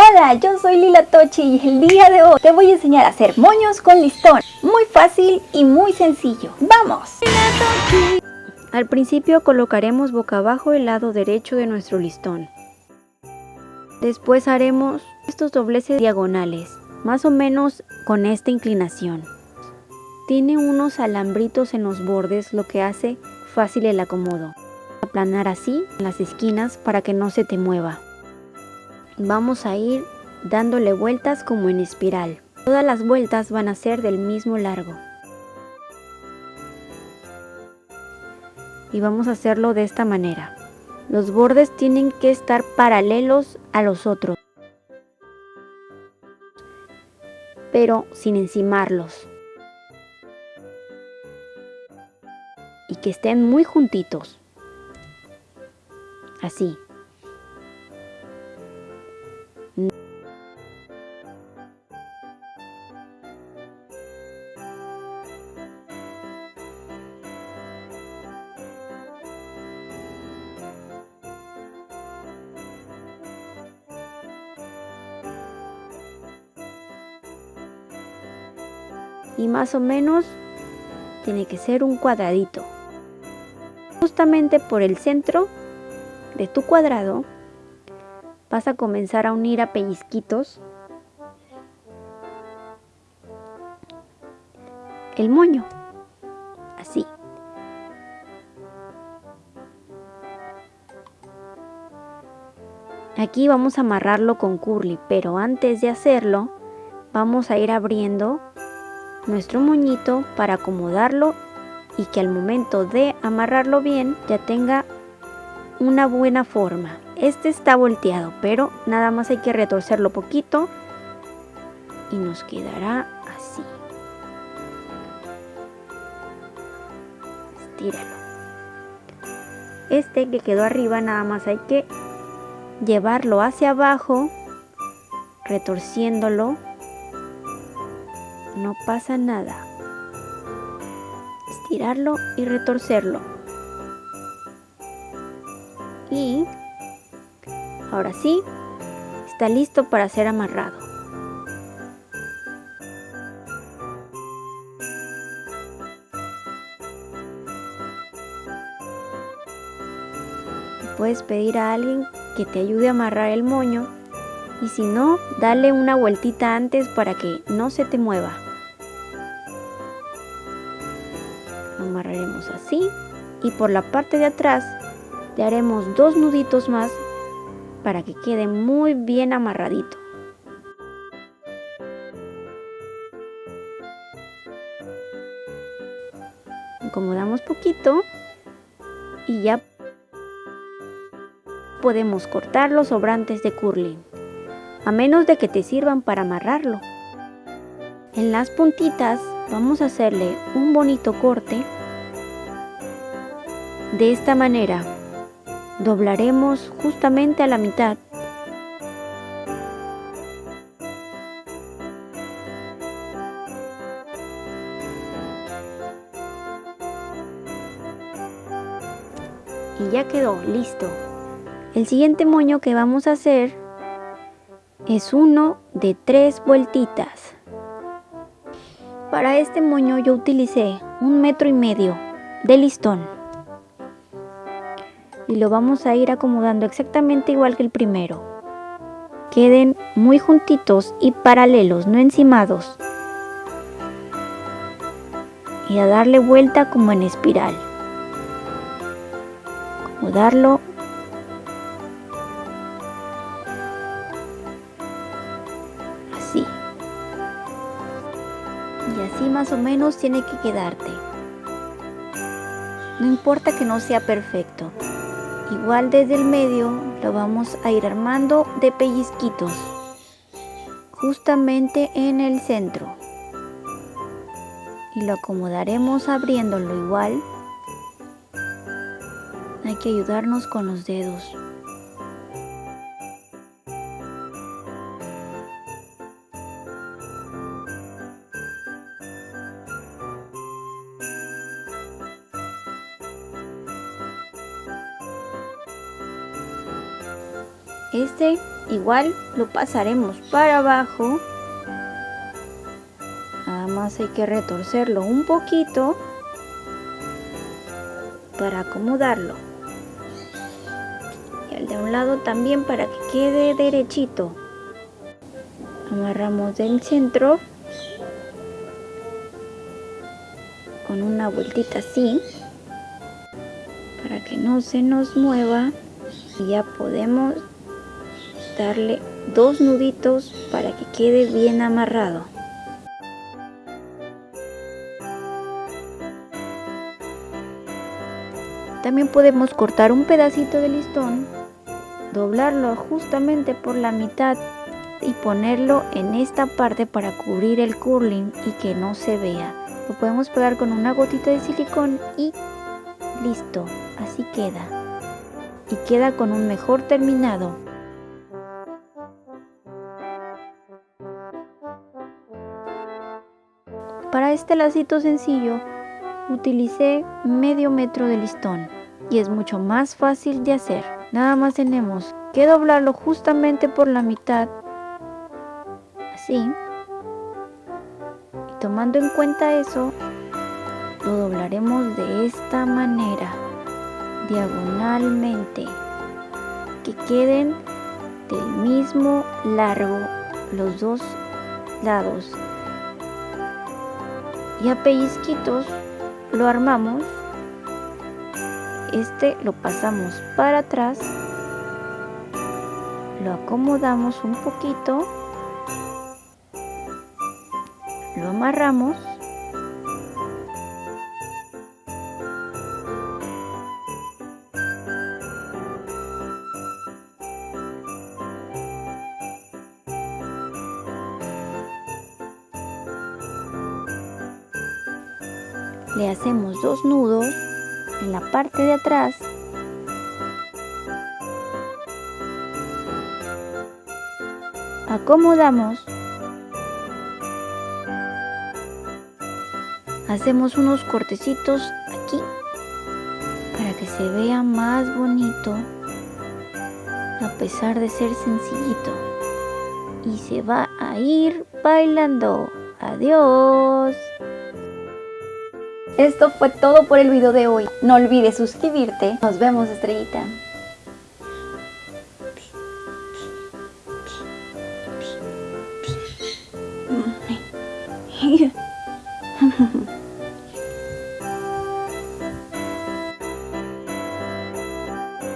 Hola, yo soy Lila Tochi y el día de hoy te voy a enseñar a hacer moños con listón. Muy fácil y muy sencillo. ¡Vamos! Al principio colocaremos boca abajo el lado derecho de nuestro listón. Después haremos estos dobleces diagonales, más o menos con esta inclinación. Tiene unos alambritos en los bordes, lo que hace fácil el acomodo. Aplanar así las esquinas para que no se te mueva. Vamos a ir dándole vueltas como en espiral. Todas las vueltas van a ser del mismo largo. Y vamos a hacerlo de esta manera. Los bordes tienen que estar paralelos a los otros, pero sin encimarlos. Y que estén muy juntitos. Así. Y más o menos tiene que ser un cuadradito. Justamente por el centro de tu cuadrado vas a comenzar a unir a pellizquitos el moño, así. Aquí vamos a amarrarlo con curly, pero antes de hacerlo vamos a ir abriendo nuestro moñito para acomodarlo y que al momento de amarrarlo bien ya tenga una buena forma. Este está volteado, pero nada más hay que retorcerlo poquito y nos quedará así. Estíralo. Este que quedó arriba nada más hay que llevarlo hacia abajo, retorciéndolo no pasa nada. Estirarlo y retorcerlo. Y ahora sí, está listo para ser amarrado. Puedes pedir a alguien que te ayude a amarrar el moño y si no, dale una vueltita antes para que no se te mueva. amarraremos así y por la parte de atrás le haremos dos nuditos más para que quede muy bien amarradito. Acomodamos poquito y ya podemos cortar los sobrantes de curling, a menos de que te sirvan para amarrarlo. En las puntitas vamos a hacerle un bonito corte. De esta manera doblaremos justamente a la mitad. Y ya quedó listo. El siguiente moño que vamos a hacer es uno de tres vueltitas para este moño yo utilicé un metro y medio de listón. Y lo vamos a ir acomodando exactamente igual que el primero. Queden muy juntitos y paralelos, no encimados. Y a darle vuelta como en espiral. Acomodarlo y así más o menos tiene que quedarte. No importa que no sea perfecto, igual desde el medio lo vamos a ir armando de pellizquitos, justamente en el centro. Y lo acomodaremos abriéndolo igual. Hay que ayudarnos con los dedos. Este igual lo pasaremos para abajo. Nada más hay que retorcerlo un poquito para acomodarlo. Y el de un lado también para que quede derechito. Amarramos del centro con una vueltita así para que no se nos mueva. Y ya podemos darle dos nuditos para que quede bien amarrado. También podemos cortar un pedacito de listón doblarlo justamente por la mitad y ponerlo en esta parte para cubrir el curling y que no se vea. Lo podemos pegar con una gotita de silicón y listo así queda. Y queda con un mejor terminado para este lacito sencillo utilicé medio metro de listón y es mucho más fácil de hacer. Nada más tenemos que doblarlo justamente por la mitad así. Y tomando en cuenta eso lo doblaremos de esta manera diagonalmente que queden del mismo largo los dos lados y a pellizquitos lo armamos. Este lo pasamos para atrás lo acomodamos un poquito lo amarramos le hacemos dos nudos en la parte de atrás. Acomodamos. Hacemos unos cortecitos aquí para que se vea más bonito a pesar de ser sencillito. Y se va a ir bailando. Adiós esto fue todo por el video de hoy. No olvides suscribirte. Nos vemos, estrellita.